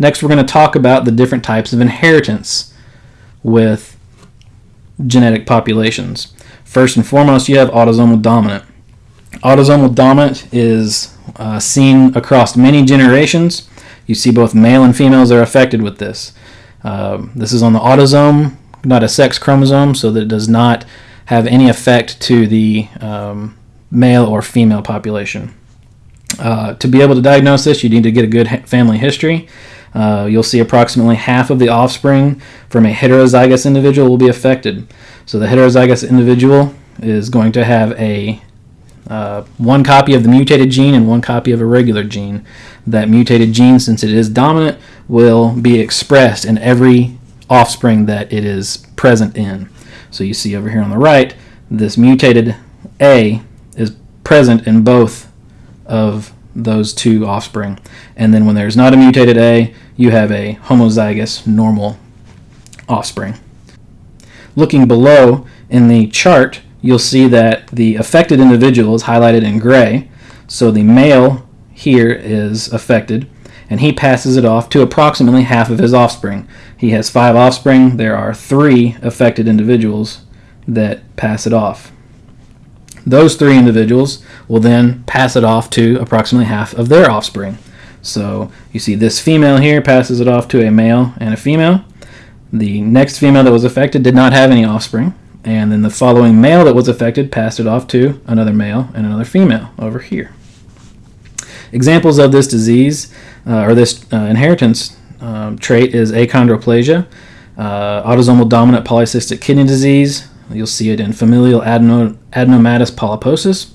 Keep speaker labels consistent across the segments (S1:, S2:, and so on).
S1: Next, we're going to talk about the different types of inheritance with genetic populations. First and foremost, you have autosomal dominant. Autosomal dominant is uh, seen across many generations. You see both male and females are affected with this. Um, this is on the autosome, not a sex chromosome, so that it does not have any effect to the um, male or female population. Uh, to be able to diagnose this, you need to get a good family history. Uh, you'll see approximately half of the offspring from a heterozygous individual will be affected. So the heterozygous individual is going to have a uh, one copy of the mutated gene and one copy of a regular gene. That mutated gene, since it is dominant, will be expressed in every offspring that it is present in. So you see over here on the right, this mutated A is present in both of those two offspring. And then when there's not a mutated A, you have a homozygous normal offspring. Looking below in the chart, you'll see that the affected individual is highlighted in gray. So the male here is affected, and he passes it off to approximately half of his offspring. He has five offspring. There are three affected individuals that pass it off. Those three individuals will then pass it off to approximately half of their offspring. So you see this female here passes it off to a male and a female. The next female that was affected did not have any offspring. And then the following male that was affected passed it off to another male and another female over here. Examples of this disease uh, or this uh, inheritance um, trait is achondroplasia, uh, autosomal dominant polycystic kidney disease. You'll see it in familial adeno adenomatous polyposis,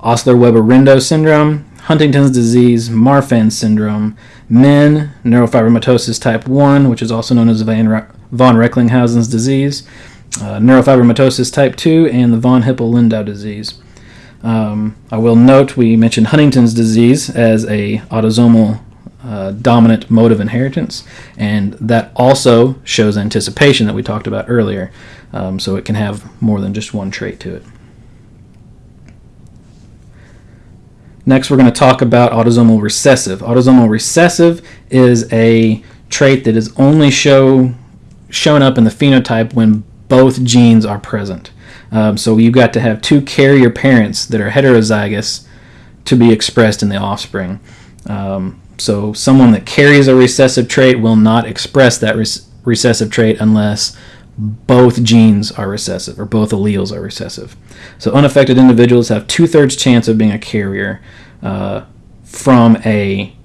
S1: Osler-Weber-Rendu syndrome, Huntington's disease, Marfan syndrome, MIN, neurofibromatosis type 1, which is also known as von Recklinghausen's disease, uh, neurofibromatosis type 2, and the von Hippel-Lindau disease. Um, I will note we mentioned Huntington's disease as a autosomal uh, dominant mode of inheritance, and that also shows anticipation that we talked about earlier. Um, so it can have more than just one trait to it. Next, we're going to talk about autosomal recessive. Autosomal recessive is a trait that is only show shown up in the phenotype when both genes are present. Um, so you've got to have two carrier parents that are heterozygous to be expressed in the offspring. Um, so someone that carries a recessive trait will not express that recessive trait unless both genes are recessive or both alleles are recessive. So unaffected individuals have two-thirds chance of being a carrier uh, from a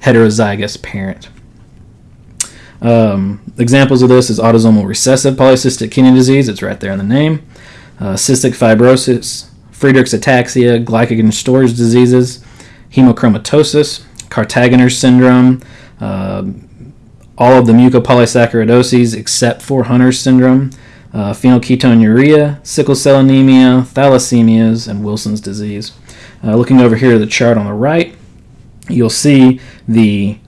S1: heterozygous parent. Um, examples of this is autosomal recessive polycystic kidney disease. It's right there in the name. Uh, cystic fibrosis, Friedreich's ataxia, glycogen storage diseases, hemochromatosis, Kartagener syndrome, uh, all of the mucopolysaccharidoses except for Hunter's syndrome, uh, phenylketonuria, sickle cell anemia, thalassemias, and Wilson's disease. Uh, looking over here at the chart on the right, you'll see the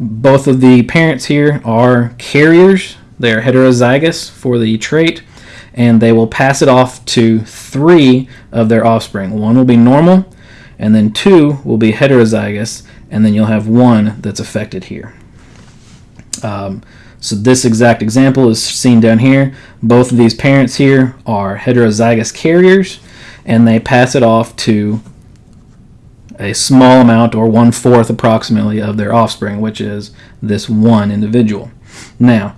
S1: both of the parents here are carriers. They are heterozygous for the trait, and they will pass it off to three of their offspring. One will be normal, and then two will be heterozygous, and then you'll have one that's affected here. Um, so this exact example is seen down here. Both of these parents here are heterozygous carriers, and they pass it off to a small amount, or one-fourth approximately, of their offspring, which is this one individual. Now,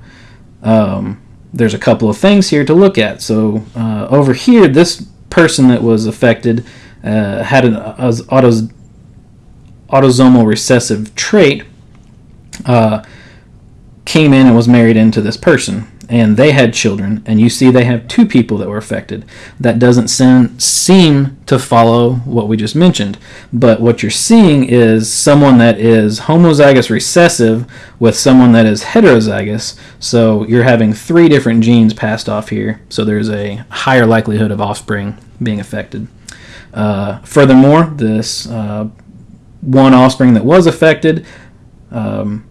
S1: um, there's a couple of things here to look at. So uh, over here, this person that was affected uh, had an autos autosomal recessive trait, uh, came in and was married into this person and they had children and you see they have two people that were affected. That doesn't seem to follow what we just mentioned but what you're seeing is someone that is homozygous recessive with someone that is heterozygous so you're having three different genes passed off here so there's a higher likelihood of offspring being affected. Uh, furthermore this uh, one offspring that was affected um,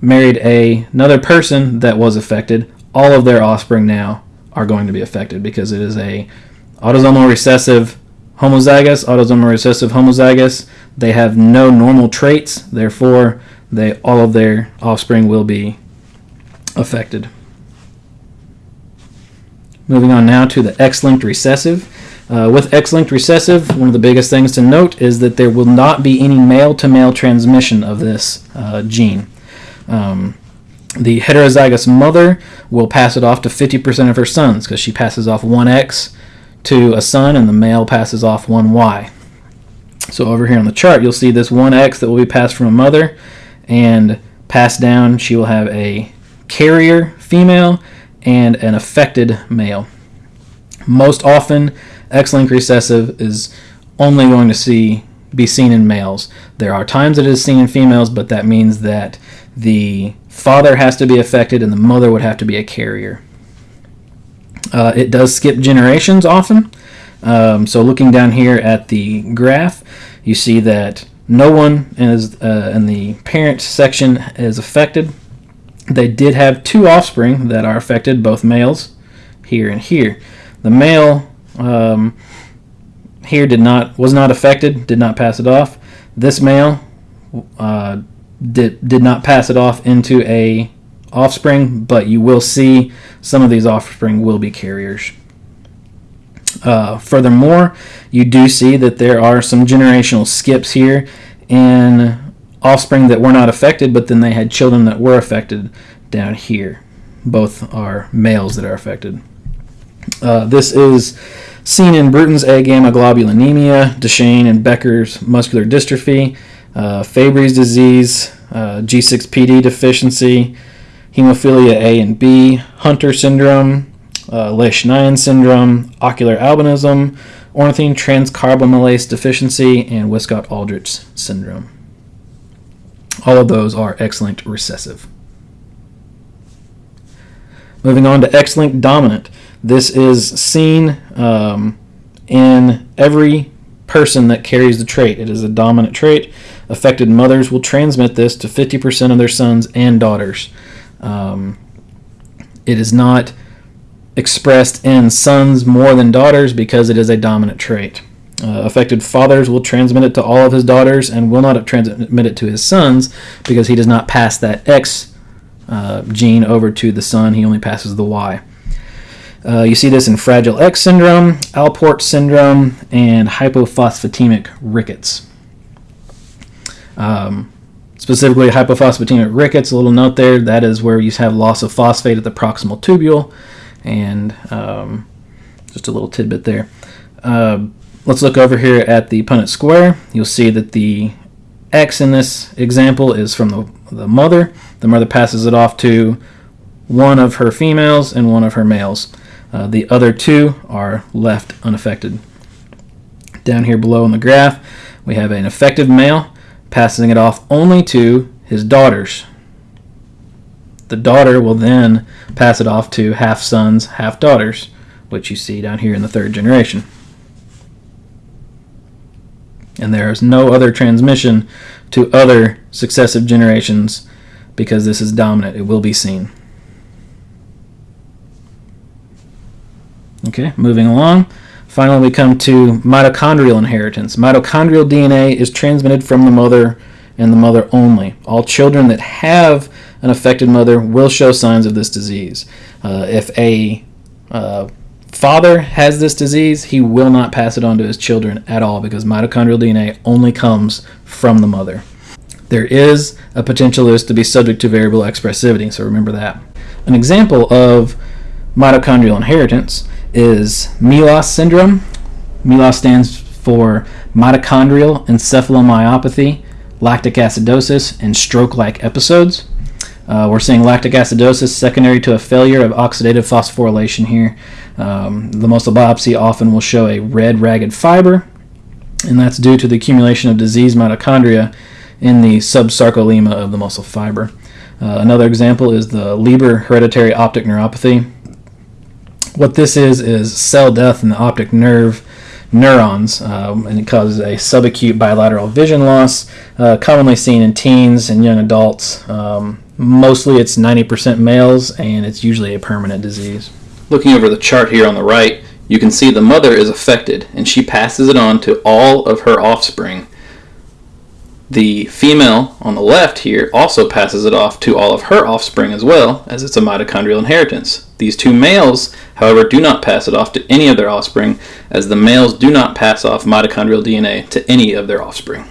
S1: married a, another person that was affected, all of their offspring now are going to be affected because it is a autosomal recessive homozygous, autosomal recessive homozygous. They have no normal traits, therefore they all of their offspring will be affected. Moving on now to the X-linked recessive. Uh, with X-linked recessive, one of the biggest things to note is that there will not be any male-to-male transmission of this uh, gene. Um, the heterozygous mother will pass it off to 50% of her sons because she passes off one X to a son and the male passes off one Y. So over here on the chart, you'll see this one X that will be passed from a mother and passed down. She will have a carrier female and an affected male. Most often, X-linked recessive is only going to see be seen in males. There are times it is seen in females, but that means that the father has to be affected and the mother would have to be a carrier. Uh, it does skip generations often. Um, so looking down here at the graph, you see that no one is, uh, in the parent section is affected. They did have two offspring that are affected, both males, here and here. The male um, here did not was not affected, did not pass it off. This male uh, did did not pass it off into a offspring, but you will see some of these offspring will be carriers. Uh, furthermore, you do see that there are some generational skips here in offspring that were not affected, but then they had children that were affected down here. Both are males that are affected. Uh, this is seen in Bruton's agammaglobulinemia, Duchenne and Becker's muscular dystrophy, uh, Fabry's disease, uh, G6PD deficiency, hemophilia A and B, Hunter syndrome, uh, Lesch-Nyhan syndrome, ocular albinism, ornithine transcarbamylase deficiency, and Wiskott-Aldrich syndrome. All of those are X-linked recessive. Moving on to X-linked dominant. This is seen um, in every person that carries the trait. It is a dominant trait. Affected mothers will transmit this to 50% of their sons and daughters. Um, it is not expressed in sons more than daughters because it is a dominant trait. Uh, affected fathers will transmit it to all of his daughters and will not transmit it to his sons because he does not pass that X uh, gene over to the son. He only passes the Y. Uh, you see this in Fragile X syndrome, Alport syndrome, and hypophosphatemic rickets. Um, specifically, hypophosphatemic rickets, a little note there, that is where you have loss of phosphate at the proximal tubule. And um, just a little tidbit there. Uh, let's look over here at the Punnett square. You'll see that the X in this example is from the, the mother. The mother passes it off to one of her females and one of her males. Uh, the other two are left unaffected. Down here below in the graph, we have an effective male passing it off only to his daughters. The daughter will then pass it off to half sons, half daughters, which you see down here in the third generation. And there is no other transmission to other successive generations because this is dominant. It will be seen. Okay, moving along. Finally, we come to mitochondrial inheritance. Mitochondrial DNA is transmitted from the mother and the mother only. All children that have an affected mother will show signs of this disease. Uh, if a uh, father has this disease, he will not pass it on to his children at all because mitochondrial DNA only comes from the mother. There is a potential this to be subject to variable expressivity, so remember that. An example of mitochondrial inheritance is MELAS syndrome. MELAS stands for mitochondrial encephalomyopathy, lactic acidosis, and stroke-like episodes. Uh, we're seeing lactic acidosis secondary to a failure of oxidative phosphorylation here. Um, the muscle biopsy often will show a red ragged fiber, and that's due to the accumulation of diseased mitochondria in the subsarcolemma of the muscle fiber. Uh, another example is the Leber hereditary optic neuropathy. What this is is cell death in the optic nerve neurons, um, and it causes a subacute bilateral vision loss, uh, commonly seen in teens and young adults. Um, mostly it's 90% males, and it's usually a permanent disease. Looking over the chart here on the right, you can see the mother is affected, and she passes it on to all of her offspring. The female on the left here also passes it off to all of her offspring as well, as it's a mitochondrial inheritance. These two males, however, do not pass it off to any of their offspring, as the males do not pass off mitochondrial DNA to any of their offspring.